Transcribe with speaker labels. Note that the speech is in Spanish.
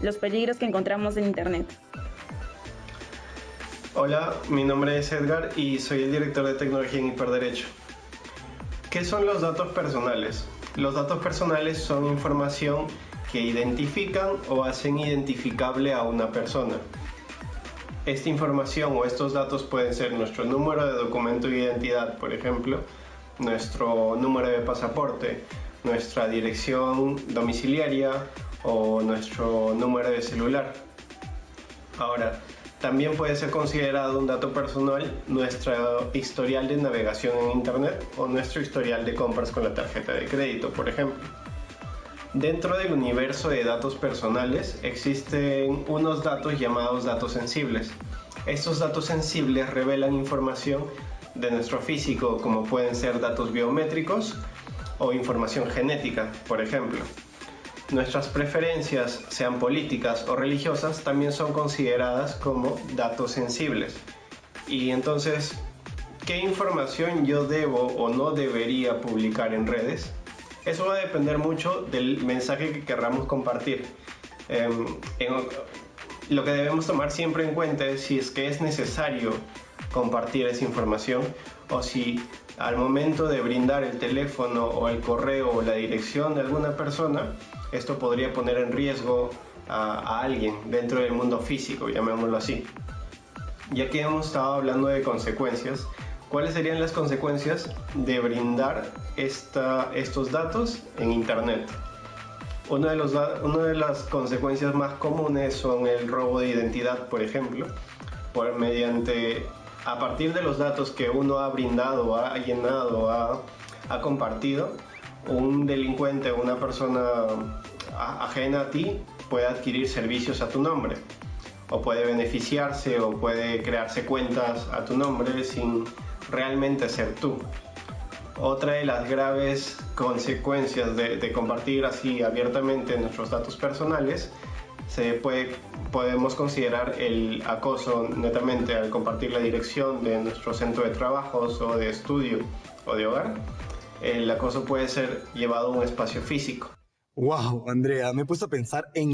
Speaker 1: los peligros que encontramos en Internet.
Speaker 2: Hola, mi nombre es Edgar y soy el director de tecnología en Hiperderecho. ¿Qué son los datos personales? Los datos personales son información que identifican o hacen identificable a una persona. Esta información o estos datos pueden ser nuestro número de documento de identidad, por ejemplo, nuestro número de pasaporte, nuestra dirección domiciliaria o nuestro número de celular. Ahora, también puede ser considerado un dato personal nuestro historial de navegación en Internet o nuestro historial de compras con la tarjeta de crédito, por ejemplo. Dentro del universo de datos personales existen unos datos llamados datos sensibles. Estos datos sensibles revelan información de nuestro físico como pueden ser datos biométricos o información genética, por ejemplo. Nuestras preferencias, sean políticas o religiosas, también son consideradas como datos sensibles. Y entonces, ¿qué información yo debo o no debería publicar en redes? Eso va a depender mucho del mensaje que querramos compartir. Em, lo que debemos tomar siempre en cuenta es si es que es necesario compartir esa información o si al momento de brindar el teléfono o el correo o la dirección de alguna persona, esto podría poner en riesgo a, alguien dentro del mundo físico, llamémoslo así. Ya que hemos estado hablando de consecuencias, ¿cuáles serían las consecuencias de brindar esta, estos datos en Internet? Una de, los, una de las consecuencias más comunes son el robo de identidad, por ejemplo, por mediante a partir de los datos que uno ha brindado, ha llenado, ha, compartido, un delincuente o una persona ajena a ti puede adquirir servicios a tu nombre o puede beneficiarse o puede crearse cuentas a tu nombre sin realmente ser tú. Otra de las graves consecuencias de compartir así abiertamente nuestros datos personales se puede, podemos considerar el acoso netamente al compartir la dirección de nuestro centro de trabajos o de estudio o de hogar. El acoso puede ser llevado a un espacio físico.
Speaker 3: Wow, Andrea, me he puesto a pensar en